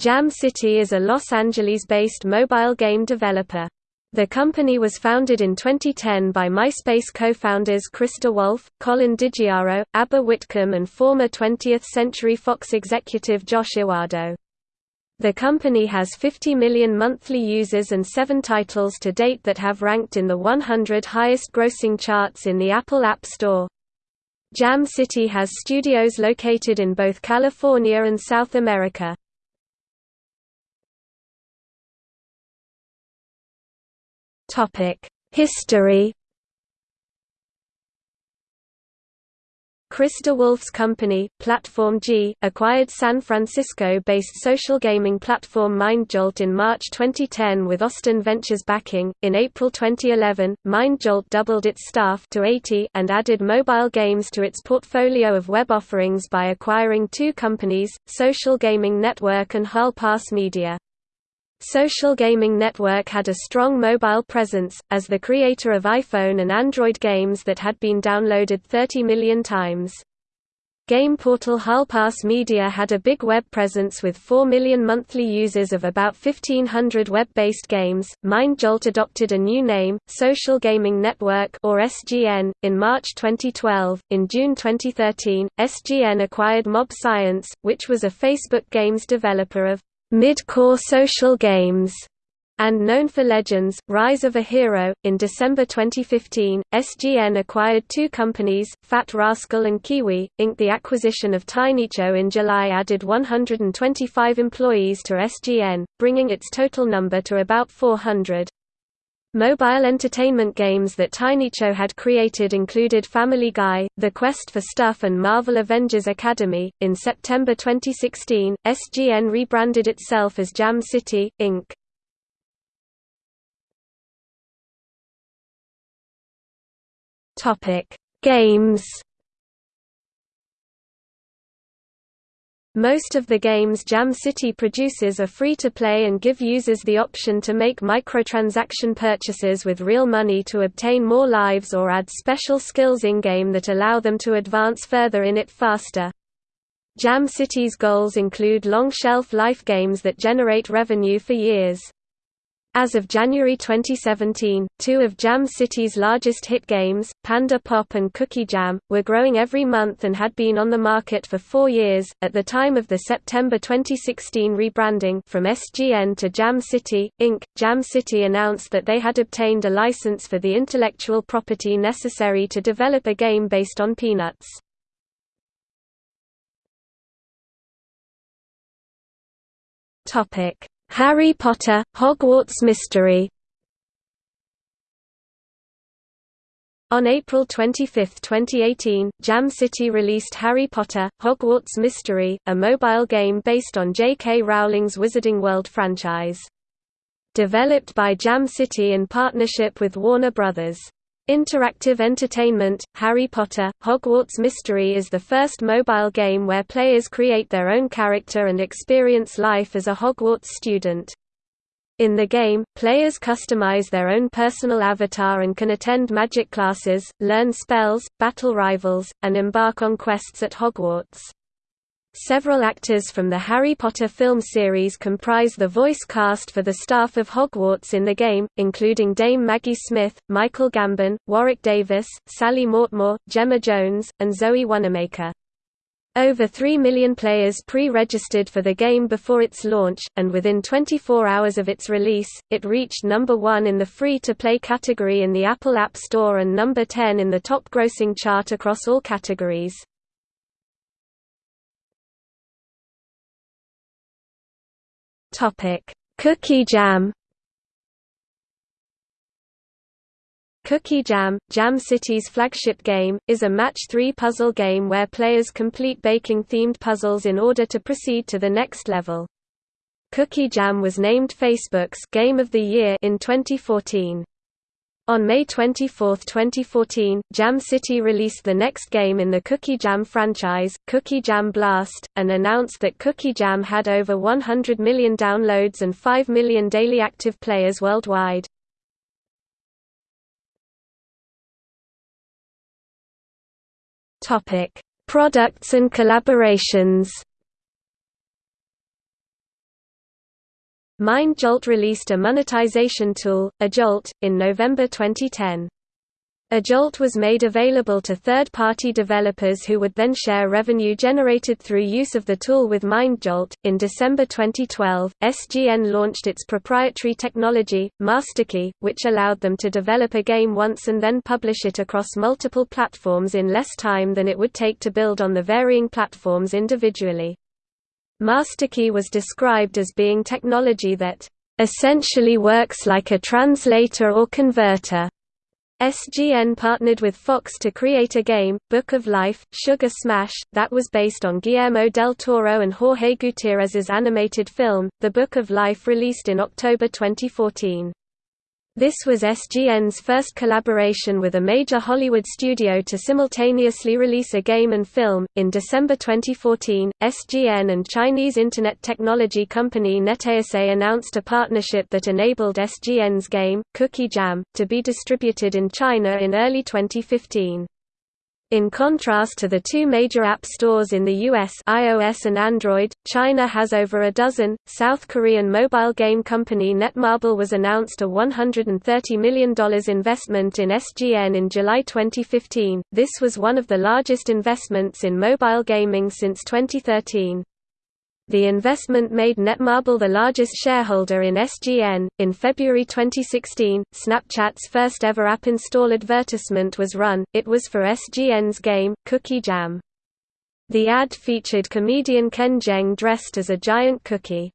Jam City is a Los Angeles-based mobile game developer. The company was founded in 2010 by MySpace co-founders Chris DeWolfe, Colin DiGiaro, Aber Whitcomb and former 20th Century Fox executive Josh Yguado. The company has 50 million monthly users and seven titles to date that have ranked in the 100 highest grossing charts in the Apple App Store. Jam City has studios located in both California and South America. History Chris DeWolfe's company, Platform G, acquired San Francisco-based social gaming platform MindJolt in March 2010 with Austin Ventures backing. In April 2011, MindJolt doubled its staff to 80 and added mobile games to its portfolio of web offerings by acquiring two companies, Social Gaming Network and Hall Pass Media. Social Gaming Network had a strong mobile presence, as the creator of iPhone and Android games that had been downloaded 30 million times. Game portal Hallpass Media had a big web presence with 4 million monthly users of about 1500 web-based games. MindJolt adopted a new name, Social Gaming Network or SGN, in March 2012. In June 2013, SGN acquired Mob Science, which was a Facebook games developer of mid-core social games, and known for Legends, Rise of a Hero. In December 2015, SGN acquired two companies, Fat Rascal and Kiwi, Inc. The acquisition of TinyCo in July added 125 employees to SGN, bringing its total number to about 400. Mobile entertainment games that TinyCo had created included Family Guy, The Quest for Stuff, and Marvel Avengers Academy. In September 2016, SGN rebranded itself as Jam City, Inc. Topic: Games Most of the games Jam City produces are free to play and give users the option to make microtransaction purchases with real money to obtain more lives or add special skills in-game that allow them to advance further in it faster. Jam City's goals include long shelf life games that generate revenue for years. As of January 2017, two of Jam City's largest hit games, Panda Pop and Cookie Jam, were growing every month and had been on the market for four years. At the time of the September 2016 rebranding from SGN to Jam City, Inc., Jam City announced that they had obtained a license for the intellectual property necessary to develop a game based on Peanuts. Topic Harry Potter – Hogwarts Mystery On April 25, 2018, Jam City released Harry Potter – Hogwarts Mystery, a mobile game based on J.K. Rowling's Wizarding World franchise. Developed by Jam City in partnership with Warner Bros. Interactive Entertainment, Harry Potter, Hogwarts Mystery is the first mobile game where players create their own character and experience life as a Hogwarts student. In the game, players customize their own personal avatar and can attend magic classes, learn spells, battle rivals, and embark on quests at Hogwarts. Several actors from the Harry Potter film series comprise the voice cast for the staff of Hogwarts in the game, including Dame Maggie Smith, Michael Gambon, Warwick Davis, Sally Mortemore, Gemma Jones, and Zoe Wanamaker. Over 3 million players pre-registered for the game before its launch, and within 24 hours of its release, it reached number 1 in the free-to-play category in the Apple App Store and number 10 in the top grossing chart across all categories. Topic: Cookie Jam. Cookie Jam, Jam City's flagship game, is a match-3 puzzle game where players complete baking-themed puzzles in order to proceed to the next level. Cookie Jam was named Facebook's Game of the Year in 2014. On May 24, 2014, Jam City released the next game in the Cookie Jam franchise, Cookie Jam Blast, and announced that Cookie Jam had over 100 million downloads and 5 million daily active players worldwide. Products and collaborations MindJolt released a monetization tool, AJolt, in November 2010. AJolt was made available to third-party developers who would then share revenue generated through use of the tool with MindJolt. In December 2012, SGN launched its proprietary technology, MasterKey, which allowed them to develop a game once and then publish it across multiple platforms in less time than it would take to build on the varying platforms individually. MasterKey was described as being technology that essentially works like a translator or converter SGN partnered with Fox to create a game, Book of Life, Sugar Smash, that was based on Guillermo del Toro and Jorge Gutierrez's animated film, The Book of Life released in October 2014. This was SGN's first collaboration with a major Hollywood studio to simultaneously release a game and film. In December 2014, SGN and Chinese internet technology company NetEase announced a partnership that enabled SGN's game, Cookie Jam, to be distributed in China in early 2015. In contrast to the two major app stores in the US iOS and Android, China has over a dozen. South Korean mobile game company Netmarble was announced a $130 million investment in SGN in July 2015. This was one of the largest investments in mobile gaming since 2013. The investment made Netmarble the largest shareholder in SGN. In February 2016, Snapchat's first ever app install advertisement was run, it was for SGN's game, Cookie Jam. The ad featured comedian Ken Jeong dressed as a giant cookie.